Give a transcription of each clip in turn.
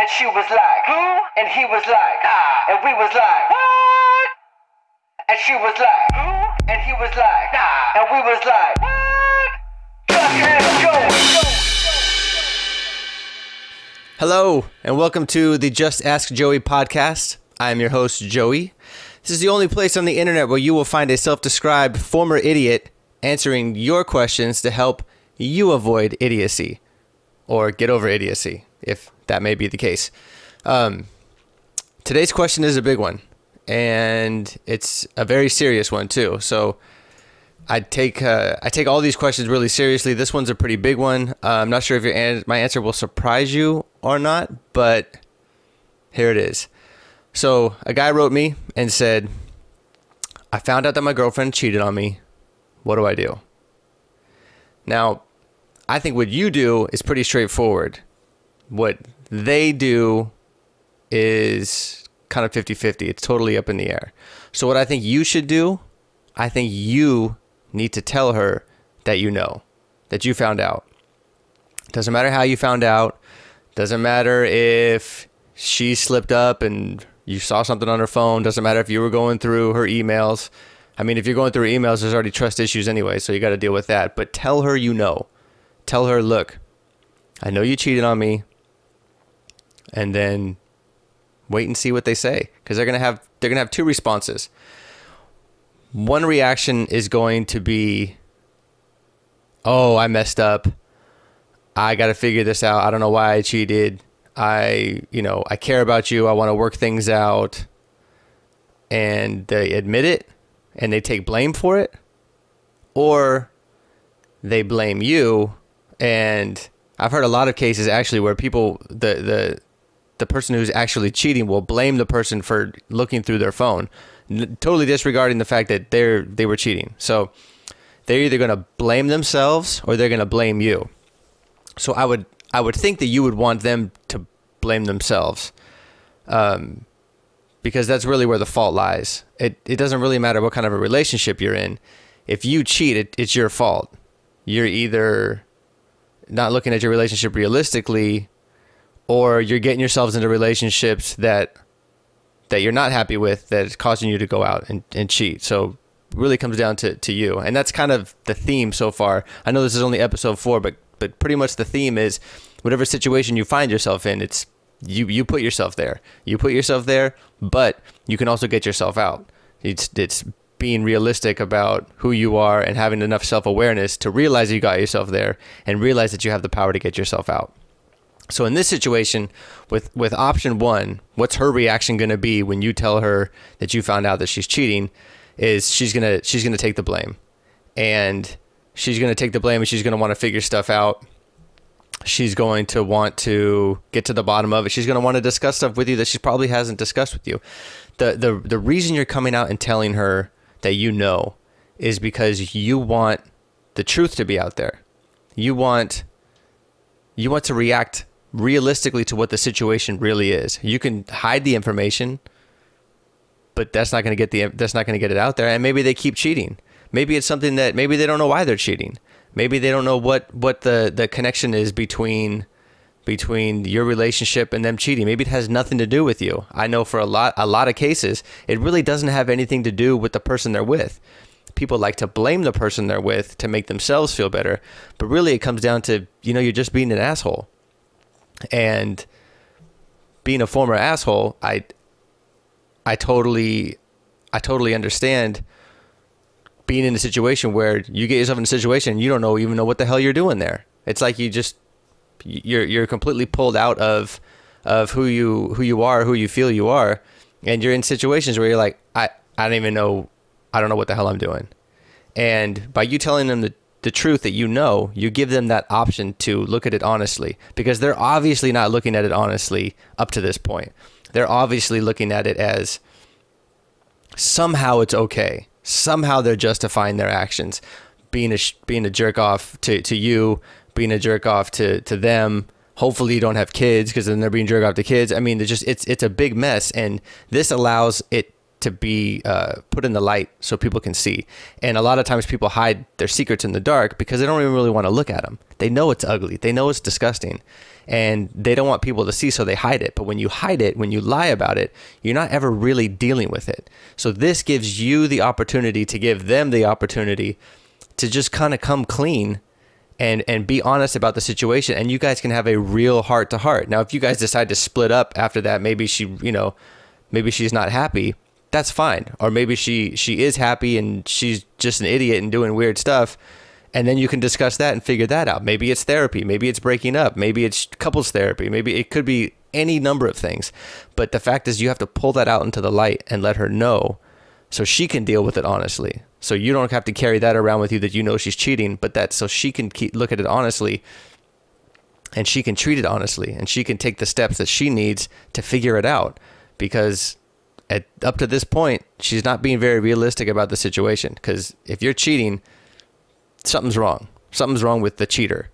And she was like, who? And he was like, ah. And we was like, what? And she was like, who? And he was like, nah. And we was like, what? Hello, and welcome to the Just Ask Joey podcast. I am your host, Joey. This is the only place on the internet where you will find a self described former idiot answering your questions to help you avoid idiocy or get over idiocy, if that may be the case. Um, today's question is a big one, and it's a very serious one, too. So, I take uh, I take all these questions really seriously. This one's a pretty big one. Uh, I'm not sure if your an- my answer will surprise you or not, but here it is. So a guy wrote me and said, "I found out that my girlfriend cheated on me. What do I do?" Now, I think what you do is pretty straightforward. What they do is kind of 50-50. It's totally up in the air. So what I think you should do, I think you need to tell her that you know, that you found out. Doesn't matter how you found out. Doesn't matter if she slipped up and you saw something on her phone. Doesn't matter if you were going through her emails. I mean, if you're going through emails, there's already trust issues anyway, so you got to deal with that. But tell her you know. Tell her, look, I know you cheated on me. And then wait and see what they say because they're gonna have they're gonna have two responses one reaction is going to be, oh, I messed up. I got to figure this out. I don't know why I cheated. I, you know, I care about you. I want to work things out. And they admit it and they take blame for it. Or they blame you. And I've heard a lot of cases actually where people, the, the, the person who's actually cheating will blame the person for looking through their phone totally disregarding the fact that they're they were cheating. So they're either going to blame themselves or they're going to blame you. So I would I would think that you would want them to blame themselves, um, because that's really where the fault lies. It it doesn't really matter what kind of a relationship you're in. If you cheat, it, it's your fault. You're either not looking at your relationship realistically, or you're getting yourselves into relationships that that you're not happy with that is causing you to go out and, and cheat. So really comes down to, to you. And that's kind of the theme so far. I know this is only episode four, but but pretty much the theme is whatever situation you find yourself in, it's you you put yourself there. You put yourself there, but you can also get yourself out. It's it's being realistic about who you are and having enough self-awareness to realize you got yourself there and realize that you have the power to get yourself out. So in this situation, with with option one, what's her reaction going to be when you tell her that you found out that she's cheating? Is she's gonna she's gonna take the blame, and she's gonna take the blame, and she's gonna want to figure stuff out. She's going to want to get to the bottom of it. She's going to want to discuss stuff with you that she probably hasn't discussed with you. The the the reason you're coming out and telling her that you know is because you want the truth to be out there. You want you want to react realistically to what the situation really is. You can hide the information, but that's not going to get the that's not going to get it out there. And maybe they keep cheating. Maybe it's something that maybe they don't know why they're cheating. Maybe they don't know what what the the connection is between between your relationship and them cheating. Maybe it has nothing to do with you. I know for a lot a lot of cases, it really doesn't have anything to do with the person they're with. People like to blame the person they're with to make themselves feel better, but really it comes down to, you know, you're just being an asshole and being a former asshole, I I totally I totally understand being in a situation where you get yourself in a situation you don't know even know what the hell you're doing there. It's like you just you're you're completely pulled out of of who you who you are, who you feel you are, and you're in situations where you're like I I don't even know I don't know what the hell I'm doing. And by you telling them the the truth that you know, you give them that option to look at it honestly because they're obviously not looking at it honestly up to this point. They're obviously looking at it as somehow it's okay. Somehow they're justifying their actions, being a being a jerk off to, to you, being a jerk off to, to them. Hopefully you don't have kids because then they're being jerk off to kids. I mean, it's just it's it's a big mess, and this allows it to be uh, put in the light so people can see. And a lot of times people hide their secrets in the dark because they don't even really want to look at them. They know it's ugly. They know it's disgusting. And they don't want people to see, so they hide it. But when you hide it, when you lie about it, you're not ever really dealing with it. So this gives you the opportunity to give them the opportunity to just kind of come clean and and be honest about the situation and you guys can have a real heart to heart now if you guys decide to split up after that maybe she you know maybe she's not happy that's fine. Or maybe she she is happy and she's just an idiot and doing weird stuff. And then you can discuss that and figure that out. Maybe it's therapy. Maybe it's breaking up. Maybe it's couples therapy. Maybe it could be any number of things. But the fact is you have to pull that out into the light and let her know so she can deal with it honestly. So you don't have to carry that around with you that you know she's cheating, but that so she can keep, look at it honestly and she can treat it honestly and she can take the steps that she needs to figure it out. Because at up to this point she's not being very realistic about the situation because if you're cheating something's wrong something's wrong with the cheater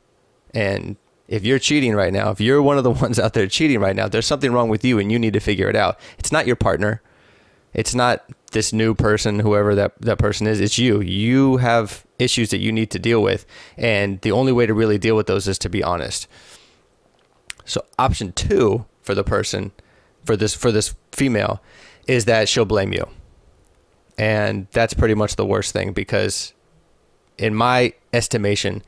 and if you're cheating right now if you're one of the ones out there cheating right now there's something wrong with you and you need to figure it out it's not your partner it's not this new person, whoever that, that person is, it's you. You have issues that you need to deal with. And the only way to really deal with those is to be honest. So option two for the person, for this for this female, is that she'll blame you. And that's pretty much the worst thing because in my estimation,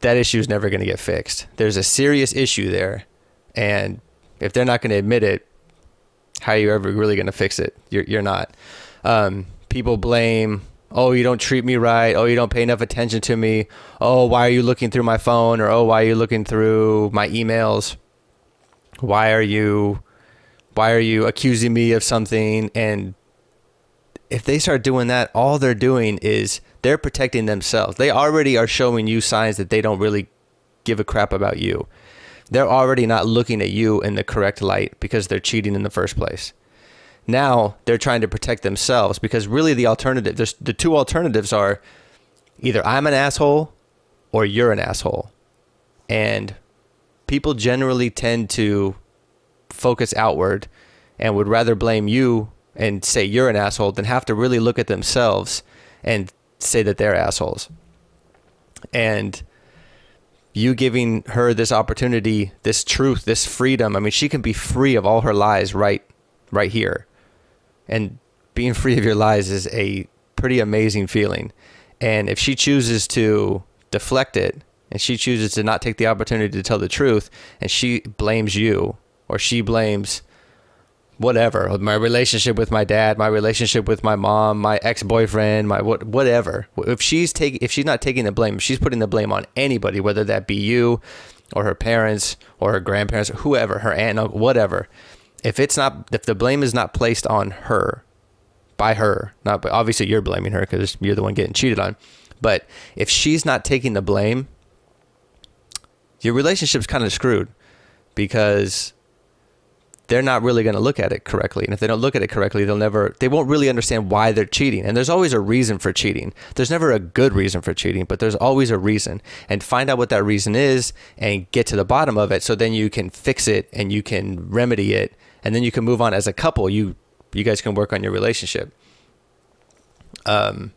that issue is never going to get fixed. There's a serious issue there. And if they're not going to admit it, how are you ever really going to fix it? You're, you're not. Um, people blame, oh, you don't treat me right. Oh, you don't pay enough attention to me. Oh, why are you looking through my phone? Or, oh, why are you looking through my emails? Why are you, why are you accusing me of something? And if they start doing that, all they're doing is they're protecting themselves. They already are showing you signs that they don't really give a crap about you they're already not looking at you in the correct light because they're cheating in the first place. Now they're trying to protect themselves because really the alternative, there's, the two alternatives are either I'm an asshole or you're an asshole. And people generally tend to focus outward and would rather blame you and say you're an asshole than have to really look at themselves and say that they're assholes. And you giving her this opportunity, this truth, this freedom. I mean, she can be free of all her lies right right here. And being free of your lies is a pretty amazing feeling. And if she chooses to deflect it and she chooses to not take the opportunity to tell the truth and she blames you or she blames whatever. My relationship with my dad my relationship with my mom my ex-boyfriend my what whatever. If she's taking if she's not taking the blame she's putting the blame on anybody whether that be you or her parents or her grandparents or whoever her aunt uncle, whatever if it's not if the blame is not placed on her by her not obviously you're blaming her because you're the one getting cheated on but if she's not taking the blame your relationship's kind of screwed because they're not really going to look at it correctly. And if they don't look at it correctly, they'll never, they won't really understand why they're cheating. And there's always a reason for cheating. There's never a good reason for cheating, but there's always a reason. And find out what that reason is and get to the bottom of it so then you can fix it and you can remedy it. And then you can move on as a couple. You, you guys can work on your relationship. Um,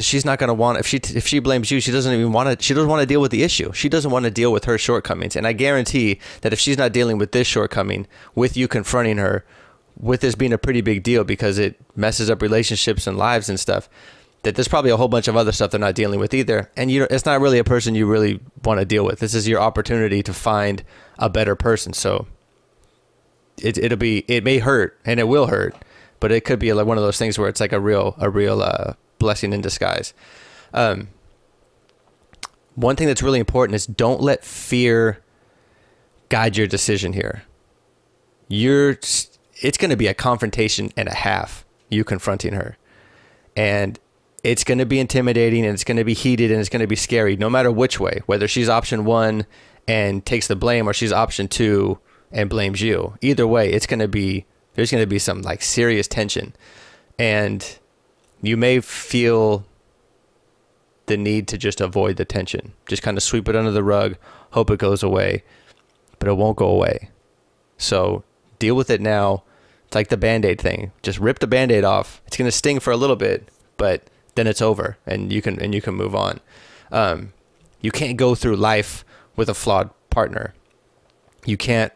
because she's not going to want if she if she blames you she doesn't even want to she doesn't want to deal with the issue. She doesn't want to deal with her shortcomings. And i guarantee that if she's not dealing with this shortcoming with you confronting her with this being a pretty big deal because it messes up relationships and lives and stuff that there's probably a whole bunch of other stuff they're not dealing with either. And you it's not really a person you really want to deal with. This is your opportunity to find a better person. So it, it'll be it may hurt and it will hurt but it could be like one of those things where it's like a real a real uh blessing in disguise. Um, one thing that's really important is don't let fear guide your decision here. You're it's going to be a confrontation and a half you confronting her. And it's going to be intimidating and it's going to be heated and it's going to be scary no matter which way, whether she's option 1 and takes the blame or she's option 2 and blames you. Either way, it's going to be there's going to be some like serious tension. And you may feel the need to just avoid the tension, just kind of sweep it under the rug, hope it goes away, but it won't go away. So deal with it now, It's like the band aid thing. Just rip the band aid off. It's gonna sting for a little bit, but then it's over, and you can and you can move on. Um, you can't go through life with a flawed partner. You can't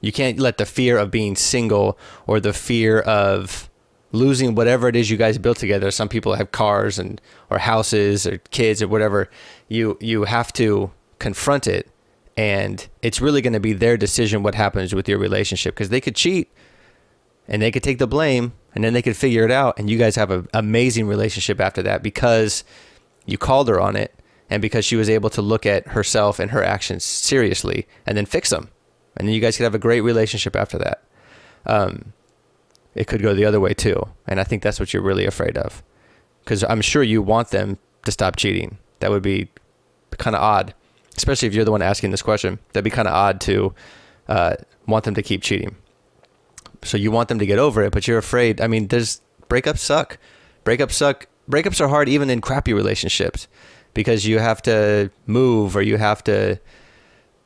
you can't let the fear of being single or the fear of losing whatever it is you guys built together. Some people have cars and or houses or kids or whatever. You you have to confront it and it's really going to be their decision what happens with your relationship because they could cheat and they could take the blame and then they could figure it out and you guys have an amazing relationship after that because you called her on it and because she was able to look at herself and her actions seriously and then fix them and then you guys could have a great relationship after that um, it could go the other way too and i think that's what you're really afraid of because i'm sure you want them to stop cheating that would be kind of odd especially if you're the one asking this question that'd be kind of odd to uh, want them to keep cheating so you want them to get over it, but you're afraid. I mean, there's breakups suck. Breakups suck. Breakups are hard even in crappy relationships because you have to move or you have to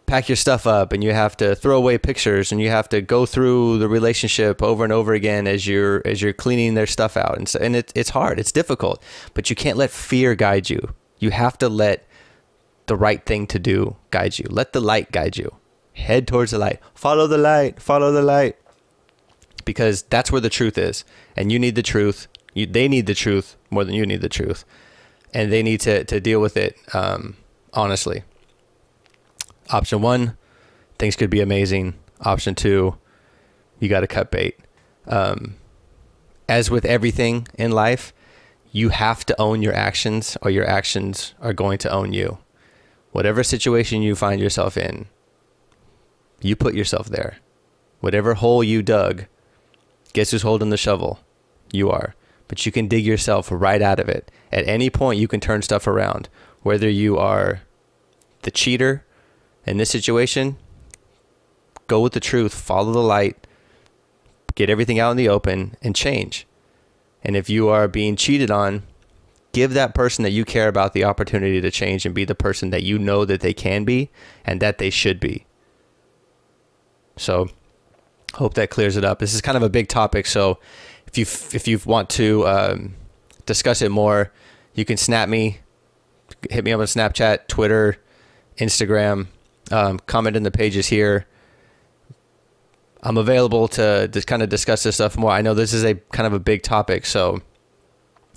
pack your stuff up and you have to throw away pictures and you have to go through the relationship over and over again as you're as you're cleaning their stuff out. And so, and it, it's hard. It's difficult but you can't let fear guide you. You have to let the right thing to do guide you. Let the light guide you. Head towards the light. Follow the light. Follow the light. Because that's where the truth is. And you need the truth. You, they need the truth more than you need the truth. And they need to, to deal with it um, honestly option one things could be amazing option two you got to cut bait um, as with everything in life you have to own your actions or your actions are going to own you whatever situation you find yourself in you put yourself there whatever hole you dug Guess who's holding the shovel? You are. But you can dig yourself right out of it. At any point, you can turn stuff around. Whether you are the cheater in this situation, go with the truth, follow the light, get everything out in the open, and change. And if you are being cheated on, give that person that you care about the opportunity to change and be the person that you know that they can be and that they should be. So, hope that clears it up. This is kind of a big topic, so if you if you want to um, discuss it more, you can snap me, hit me up on Snapchat, Twitter, Instagram, um, comment in the pages here. I'm available to just kind of discuss this stuff more. I know this is a kind of a big topic, so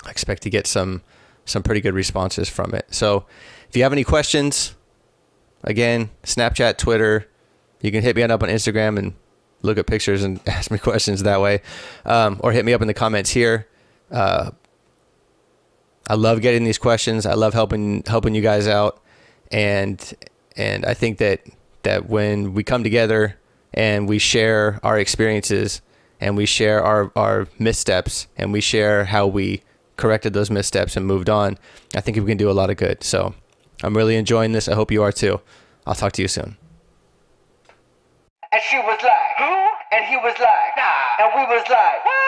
I expect to get some some pretty good responses from it. So if you have any questions, again, Snapchat, Twitter, you can hit me up on Instagram and look at pictures and ask me questions that way, um, or hit me up in the comments here. Uh, I love getting these questions. I love helping helping you guys out, and and I think that that when we come together and we share our experiences and we share our our missteps and we share how we corrected those missteps and moved on, I think we can do a lot of good. So I'm really enjoying this. I hope you are too. I'll talk to you soon. And she was like, who? And he was like, nah. And we was like, what?